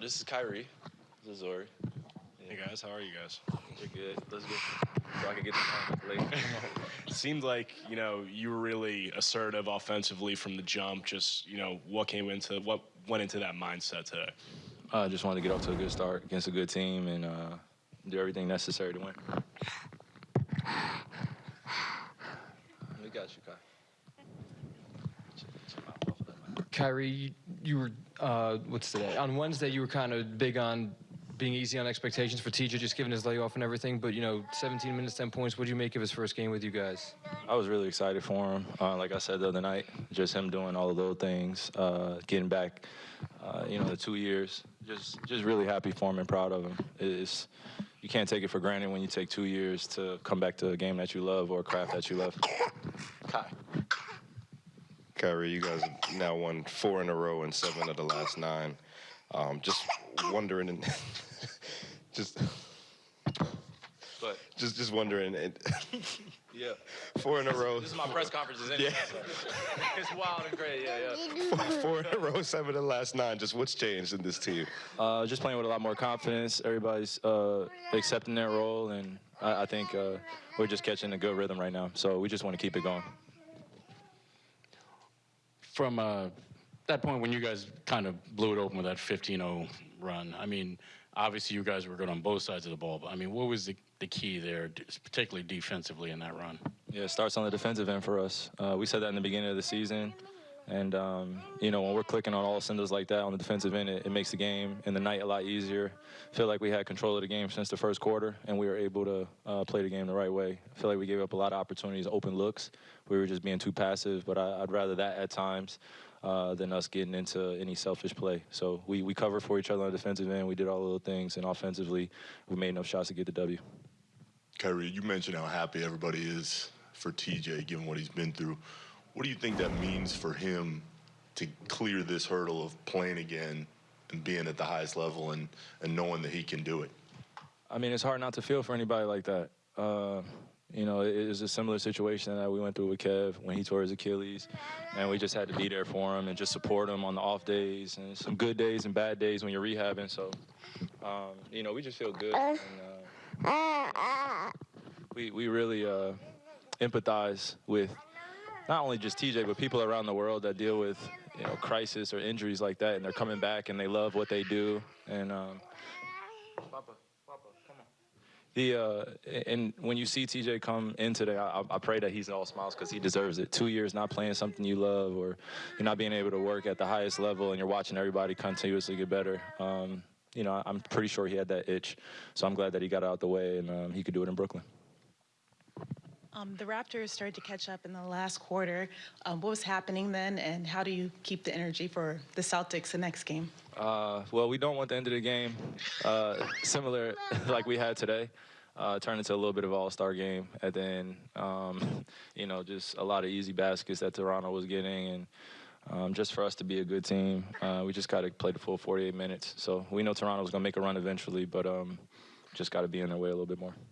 this is Kyrie. This is Zori. Hey guys, how are you guys? We're good. Let's go. So I can get the time later. It seemed like you know you were really assertive offensively from the jump. Just you know what came into what went into that mindset today. I uh, just wanted to get off to a good start against a good team and uh, do everything necessary to win. We got you, Kai. Kyrie, you were uh, what's today? On Wednesday, you were kind of big on being easy on expectations for TJ, just given his layoff and everything. But you know, 17 minutes, 10 points. What do you make of his first game with you guys? I was really excited for him. Uh, like I said the other night, just him doing all the little things, uh, getting back, uh, you know, the two years. Just, just really happy for him and proud of him. It's, you can't take it for granted when you take two years to come back to a game that you love or a craft that you love. Kai. Kyrie, you guys have now won four in a row and seven of the last nine. Um, just wondering, and just, But just, just wondering. And yeah, four in a row. this is my press conferences anyway. Yeah. so. it's wild and great. Yeah, yeah. Four in a row, seven of the last nine. Just what's changed in this team? Uh, just playing with a lot more confidence. Everybody's uh, accepting their role, and I, I think uh, we're just catching a good rhythm right now. So we just want to keep it going. From uh, that point when you guys kind of blew it open with that 15-0 run, I mean, obviously you guys were good on both sides of the ball, but I mean, what was the, the key there, particularly defensively in that run? Yeah, it starts on the defensive end for us. Uh, we said that in the beginning of the season. And, um, you know, when we're clicking on all cylinders like that on the defensive end, it, it makes the game and the night a lot easier. I feel like we had control of the game since the first quarter, and we were able to uh, play the game the right way. I feel like we gave up a lot of opportunities, open looks. We were just being too passive, but I, I'd rather that at times uh, than us getting into any selfish play. So we, we covered for each other on the defensive end. We did all the little things, and offensively, we made enough shots to get the W. Kyrie, you mentioned how happy everybody is for TJ, given what he's been through. What do you think that means for him to clear this hurdle of playing again and being at the highest level and, and knowing that he can do it? I mean, it's hard not to feel for anybody like that. Uh, you know, it, was a similar situation that we went through with Kev when he tore his Achilles, and we just had to be there for him and just support him on the off days and some good days and bad days when you're rehabbing. So, um, you know, we just feel good. And, uh, we we really uh, empathize with not only just TJ, but people around the world that deal with you know crisis or injuries like that, and they're coming back and they love what they do. And um, Papa, Papa, come on. The uh, and when you see TJ come in today, I, I pray that he's all smiles because he deserves it. Two years not playing something you love, or you're not being able to work at the highest level, and you're watching everybody continuously get better. Um, you know, I'm pretty sure he had that itch, so I'm glad that he got out the way and um, he could do it in Brooklyn. Um, the Raptors started to catch up in the last quarter. Um, what was happening then, and how do you keep the energy for the Celtics the next game? Uh, well, we don't want the end of the game uh, similar like we had today. Uh, turn into a little bit of all-star game, and then um, you know just a lot of easy baskets that Toronto was getting, and um, just for us to be a good team, uh, we just got to play the full 48 minutes. So we know Toronto was going to make a run eventually, but um, just got to be in their way a little bit more.